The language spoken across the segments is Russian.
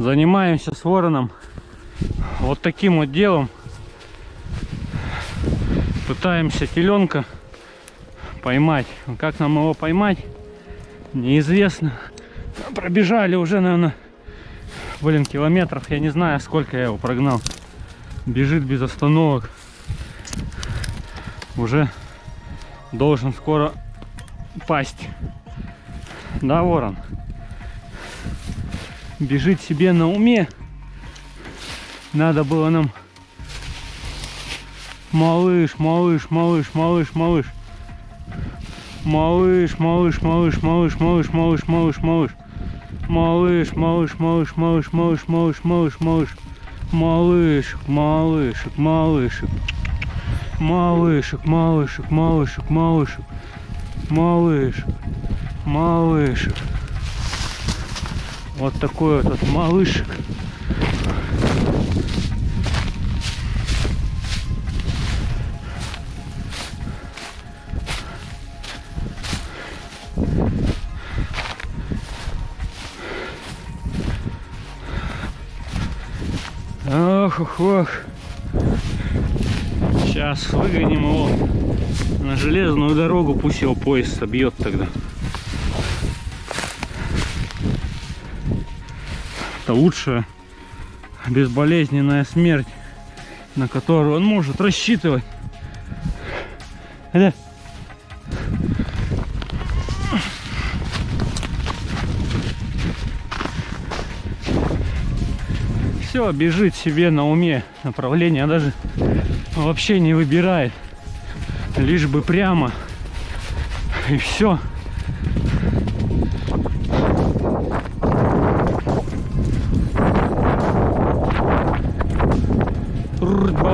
Занимаемся с вороном вот таким вот делом. Пытаемся теленка поймать. Как нам его поймать, неизвестно. Пробежали уже, наверное, блин, километров. Я не знаю, сколько я его прогнал. Бежит без остановок. Уже должен скоро пасть. Да, ворон? Бежит себе на уме. Надо было нам... Малыш, малыш, малыш, малыш, малыш. Малыш, малыш, малыш, малыш, малыш, малыш, малыш, малыш. Малыш, малыш, малыш, малыш, малыш, малыш, малыш, малыш. Малышек, малышек, малышек. Малышек, малышек, малышек, малышек. Малышек, малышек. Вот такой вот малышек. Ох, ох, ох. Сейчас выгоним его на железную дорогу, пусть его поезд собьет тогда. Это лучшая безболезненная смерть, на которую он может рассчитывать. Это... Все, бежит себе на уме направление, даже вообще не выбирает. Лишь бы прямо. И все.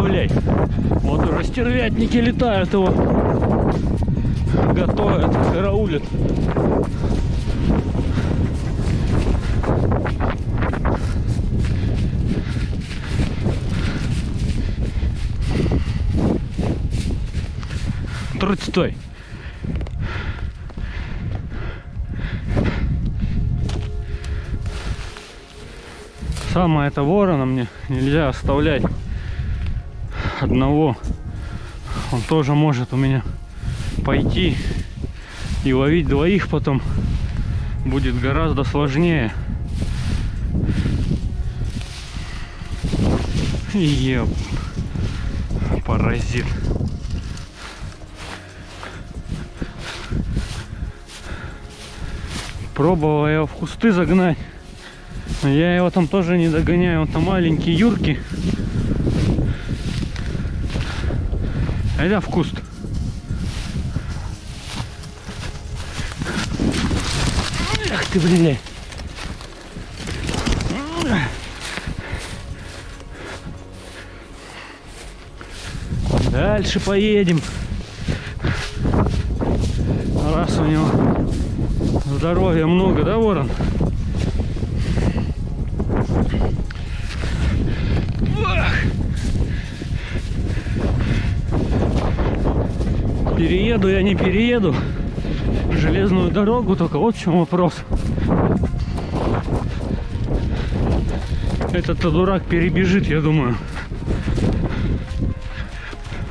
Добавляй. Вот уже стервятники летают его. Готовят, караулят. Трудь, стой. Самое это ворона мне нельзя оставлять одного. Он тоже может у меня пойти и ловить двоих потом будет гораздо сложнее. Еп, паразит. Пробовал его в кусты загнать. Но я его там тоже не догоняю. Он там маленький, юркий. Айда в куст. Ах ты, блин. Дальше поедем. Раз у него здоровья много, да, ворон? Перееду я не перееду железную дорогу, только вот в чем вопрос. Этот дурак перебежит, я думаю.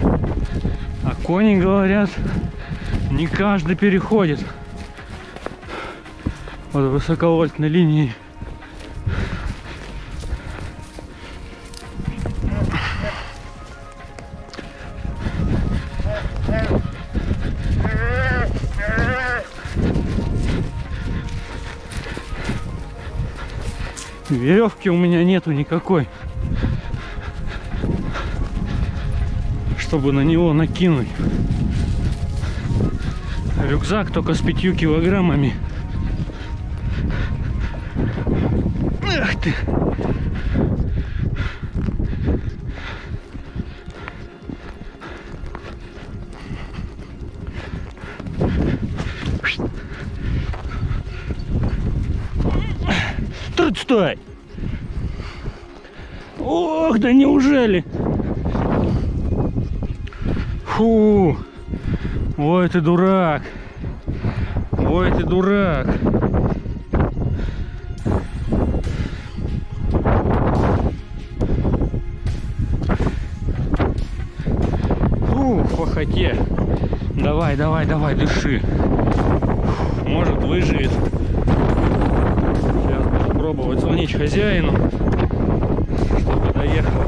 А кони говорят, не каждый переходит вот высоковольтной линии. Веревки у меня нету никакой, чтобы на него накинуть. Рюкзак только с пятью килограммами. Ах ты! Тут стой! Ох, да неужели? Фу. Ой, ты дурак. Ой, ты дурак. Фу, в пахоте. Давай, давай, давай, дыши. Может, выживет. Сейчас буду звонить хозяину доехал.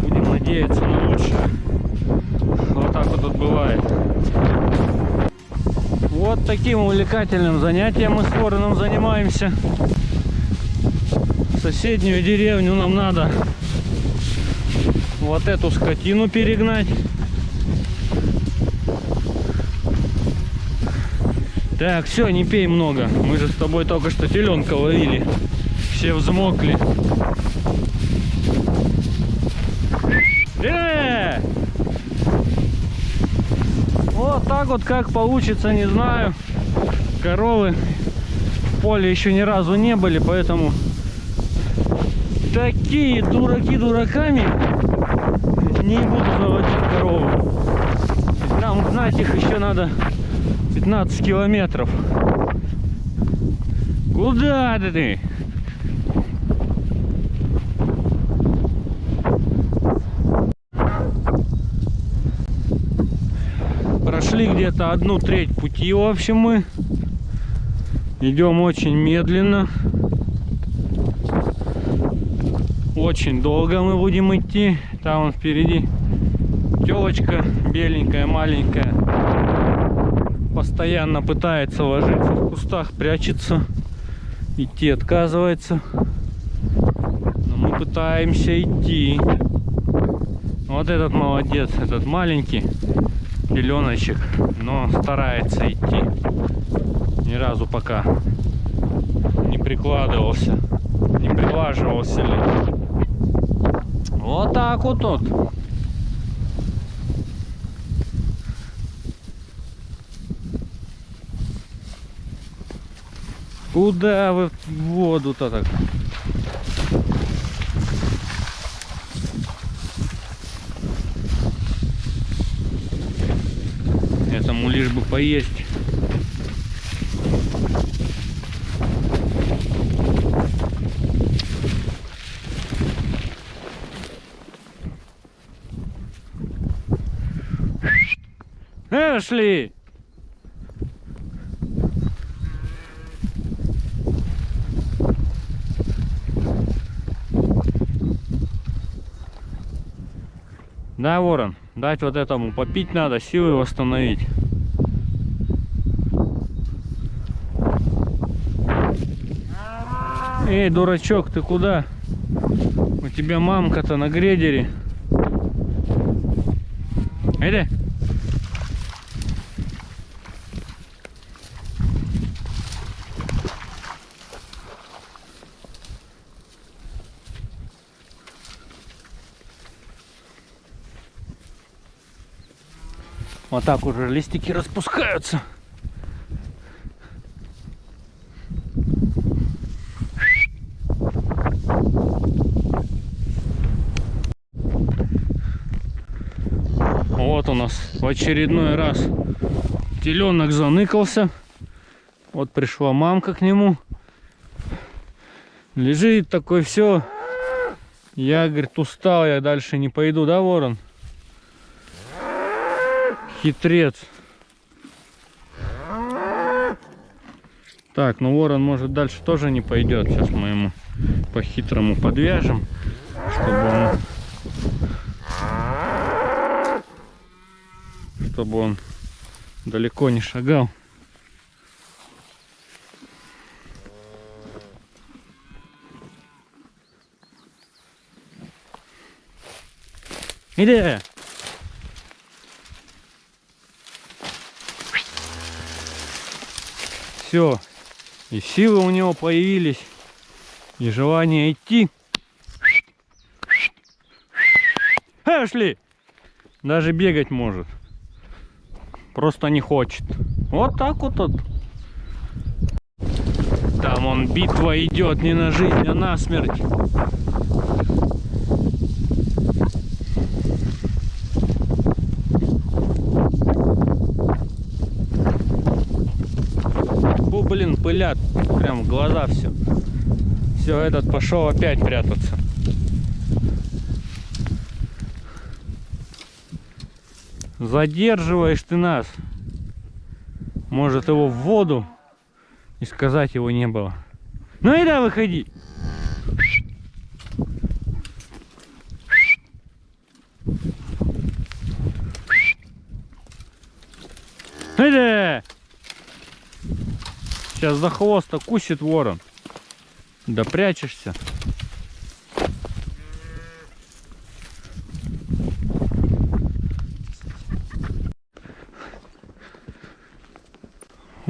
Будем надеяться на лучшее. Вот так вот тут бывает. Вот таким увлекательным занятием мы с Вороном занимаемся. Соседнюю деревню нам надо вот эту скотину перегнать. Так, все, не пей много. Мы же с тобой только что теленка ловили. Все взмокли. Э! Вот так вот как получится, не знаю. Коровы в поле еще ни разу не были, поэтому такие дураки дураками не буду заводить корову. Нам гнать их еще надо 15 километров. Куда ты? Прошли где-то одну треть пути, в общем, мы. Идем очень медленно. Очень долго мы будем идти. Там вон впереди телочка беленькая, маленькая. Постоянно пытается ложиться в кустах, прячется. Идти отказывается. Но мы пытаемся идти. Вот этот молодец, этот маленький пеленочек, но старается идти. Ни разу пока не прикладывался, не прилаживался ли. Вот так вот тут. Куда вы воду-то так? Этому лишь бы поесть. Эшли! Да, ворон, дать вот этому попить надо, силы восстановить. Эй, дурачок, ты куда? У тебя мамка-то на грейдере. Иди. Вот так уже листики распускаются. Вот у нас в очередной раз теленок заныкался. Вот пришла мамка к нему. Лежит такой, все. Я, говорит, устал, я дальше не пойду, да, ворон? Хитрец. Так, ну ворон может дальше тоже не пойдет. Сейчас мы ему по-хитрому подвяжем, чтобы он, чтобы он далеко не шагал. Иди! все. И силы у него появились. И желание идти. Эшли! Даже бегать может. Просто не хочет. Вот так вот тут. Там он битва идет не на жизнь, а на смерть. блин, пылят. Прям в глаза все. Все, этот пошел опять прятаться. Задерживаешь ты нас. Может его в воду и сказать его не было. Ну и да, выходи. Иди! Сейчас за хвост укусит ворон. Да прячешься.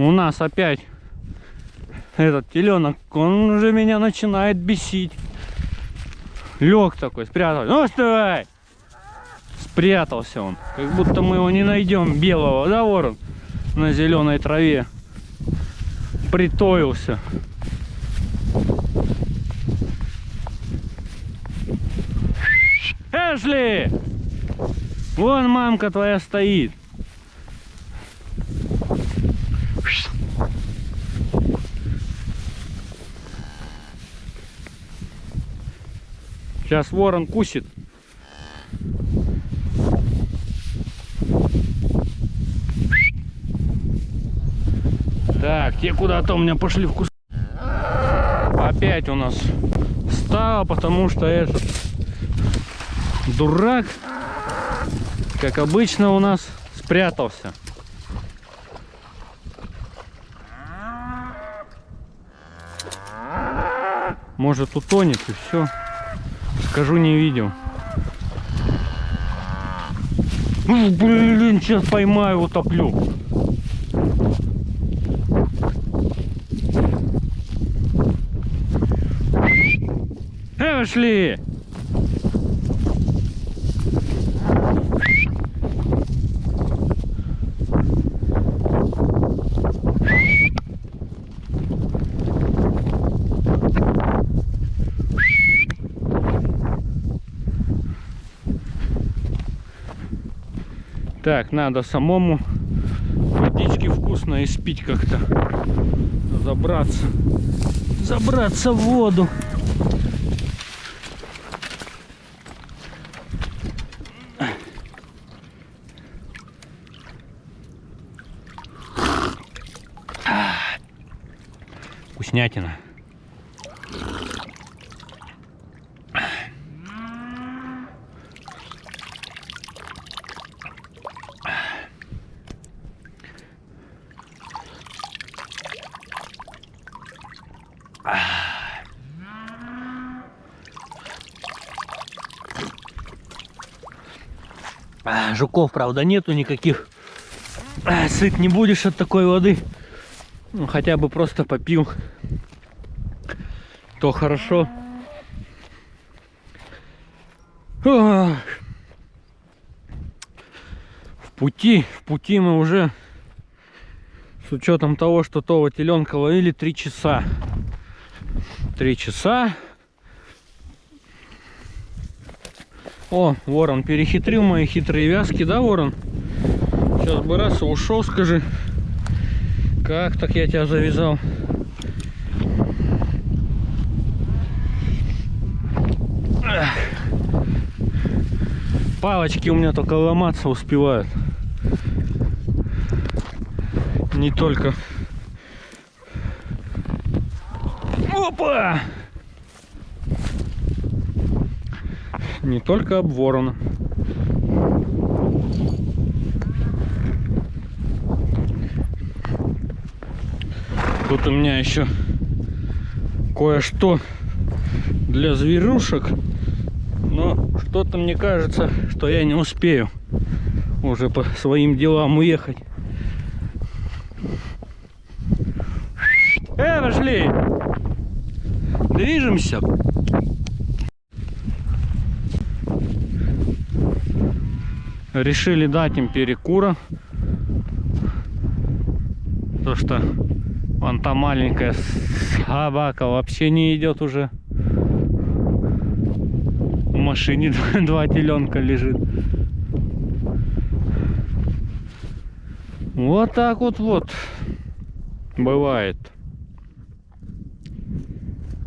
У нас опять этот теленок, он уже меня начинает бесить. Лег такой, спрятался. Ну, вставай! Спрятался он. Как будто мы его не найдем белого, да, ворон? На зеленой траве. Притоился. Эшли! Вон мамка твоя стоит. Сейчас ворон кусит. Так, те куда-то у меня пошли в кус. Опять у нас стало, потому что этот дурак, как обычно у нас, спрятался. Может утонет и все. Скажу, не видел. Ну, блин, сейчас поймаю, утоплю. Эшли! Так, надо самому водички вкусно испить как-то. Забраться. Забраться в воду. Вкуснятина. А, жуков, правда, нету никаких. А, сыт не будешь от такой воды. Ну, хотя бы просто попил. То хорошо. В пути, в пути мы уже с учетом того, что того теленка ловили три часа. Три часа О, ворон перехитрил мои хитрые вязки, да, ворон? Сейчас бы раз ушел, скажи. Как так я тебя завязал? Палочки у меня только ломаться успевают. Не только... Опа! Не только об ворона. Тут у меня еще кое-что для зверюшек. Но что-то мне кажется, что я не успею уже по своим делам уехать. Э, пошли! Движемся. Решили дать им перекура. То что вон та маленькая собака вообще не идет уже. В машине два теленка лежит. Вот так вот вот бывает.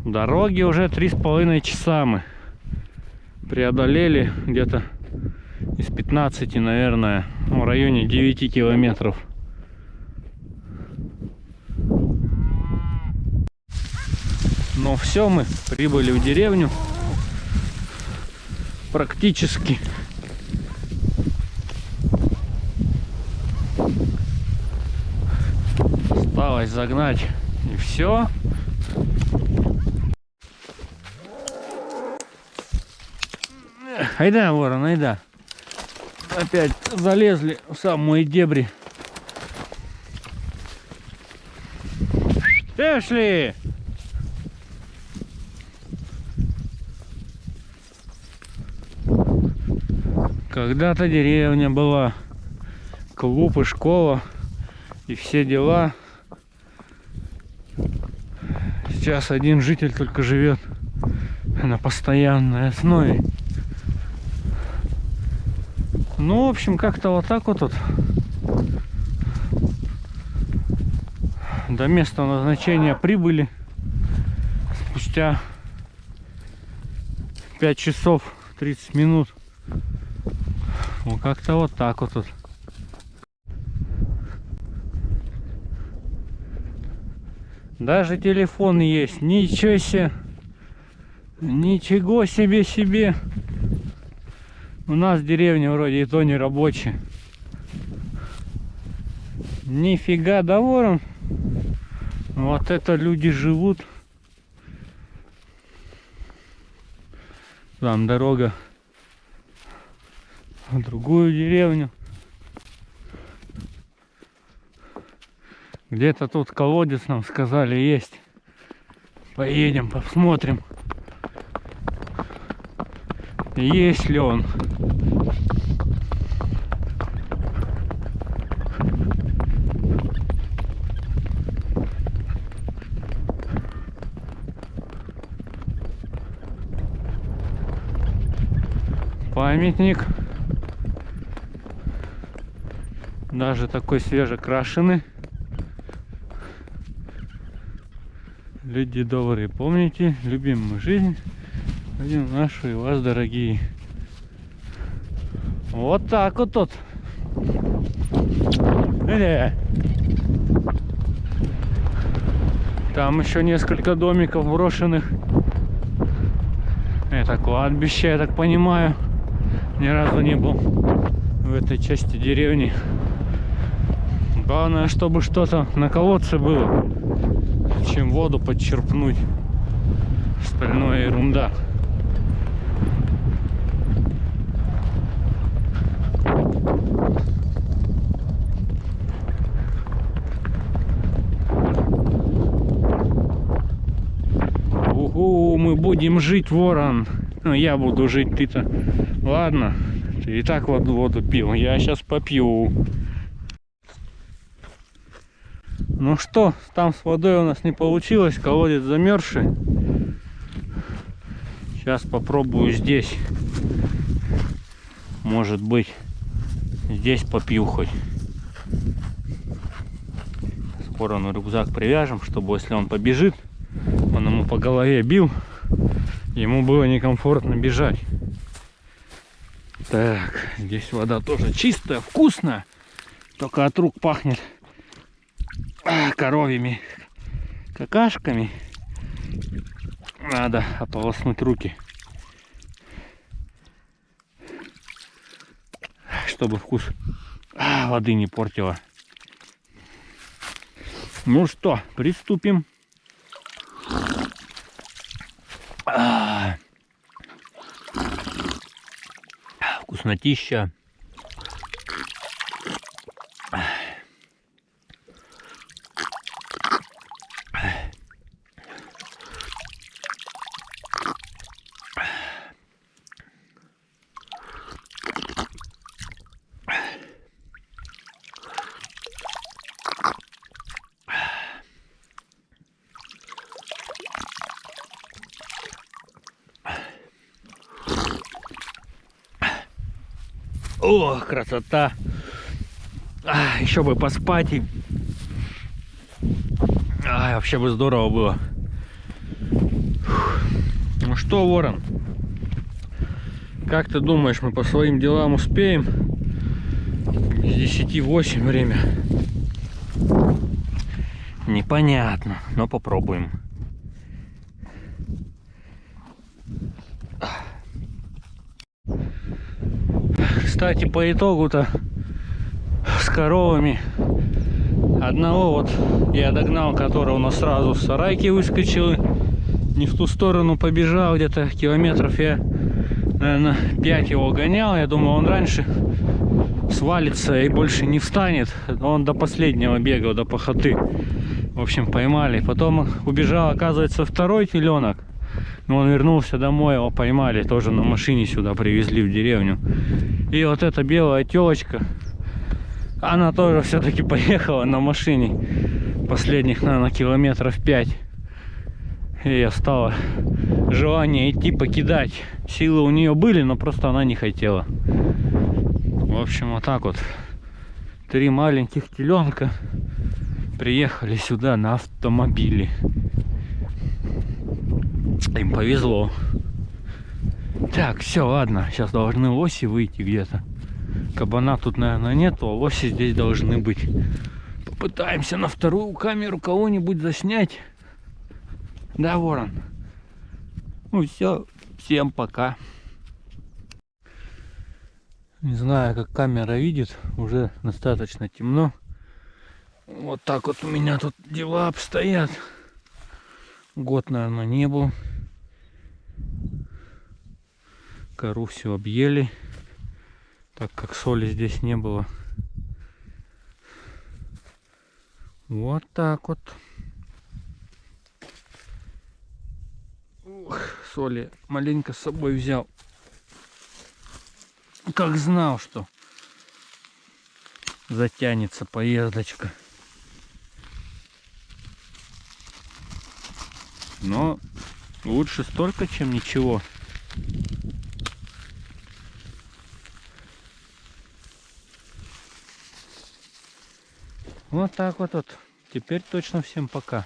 Дороги уже три с половиной часа мы преодолели где-то из 15, наверное, в районе 9 километров. Но все, мы прибыли в деревню. Практически. Осталось загнать и все. Айда, ворон, айда. Опять залезли в самые дебри. Эшли! Когда-то деревня была, клуб и школа, и все дела. Сейчас один житель только живет на постоянной основе. Ну, в общем, как-то вот так вот тут. До места назначения прибыли спустя 5 часов 30 минут. Ну, как-то вот так вот тут. Даже телефон есть. Ничего себе. Ничего себе себе. У нас деревня вроде и то не рабочая. Нифига, да ворон. Вот это люди живут. Там дорога в другую деревню. Где-то тут колодец нам сказали есть. Поедем, посмотрим. Есть ли он? Памятник. Даже такой свежекрашенный. Люди добрые, помните, любим мы жизнь, любим нашу и вас, дорогие. Вот так вот тут. Э. Там еще несколько домиков брошенных. Это кладбище, я так понимаю. Ни разу не был в этой части деревни. Главное, чтобы что-то на колодце было чем воду подчерпнуть. Остальное ерунда. Угу, мы будем жить, ворон. Ну, я буду жить, ты-то. Ладно, ты и так воду, воду пил. Я сейчас попью. Ну что, там с водой у нас не получилось, колодец замерзший. Сейчас попробую здесь. Может быть, здесь попью хоть. Скоро на рюкзак привяжем, чтобы если он побежит, он ему по голове бил, ему было некомфортно бежать. Так, здесь вода тоже чистая, вкусная, только от рук пахнет коровьими какашками. Надо ополоснуть руки чтобы вкус воды не портила ну что приступим вкуснотища О, красота. А, еще бы поспать. И... А, вообще бы здорово было. Ну что, Ворон? Как ты думаешь, мы по своим делам успеем? С 10 8 время. Непонятно, но попробуем. Кстати, по итогу-то с коровами одного вот я догнал, который у нас сразу с сарайки выскочил, не в ту сторону побежал, где-то километров я, наверное, 5 его гонял, я думал, он раньше свалится и больше не встанет, он до последнего бегал, до похоты. В общем, поймали. Потом убежал, оказывается, второй теленок. Но он вернулся домой, его поймали, тоже на машине сюда привезли в деревню. И вот эта белая телочка, она тоже все-таки поехала на машине последних, наверное, километров 5. И стало желание идти покидать. Силы у нее были, но просто она не хотела. В общем, вот так вот. Три маленьких теленка приехали сюда на автомобиле. Им повезло. Так, все, ладно. Сейчас должны лоси выйти где-то. Кабана тут, наверное, нету, а лоси здесь должны быть. Попытаемся на вторую камеру кого-нибудь заснять. Да, ворон? Ну все, всем пока. Не знаю, как камера видит, уже достаточно темно. Вот так вот у меня тут дела обстоят. Год, наверное, не был. Кору все объели, так как соли здесь не было. Вот так вот. Ух, соли маленько с собой взял. Как знал, что затянется поездочка. Но лучше столько, чем ничего. Вот так вот, вот. Теперь точно всем пока.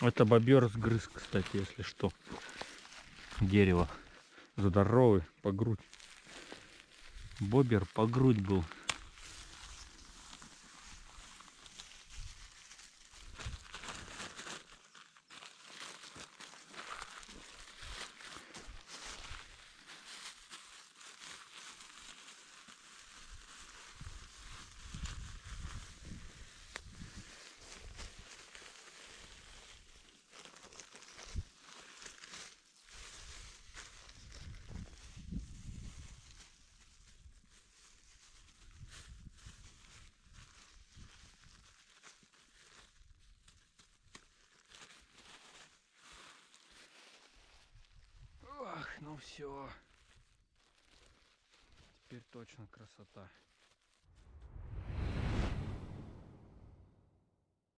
Это бобер сгрыз, кстати, если что. Дерево. Здоровый, по грудь. Бобер по грудь был. Ну все. Теперь точно красота.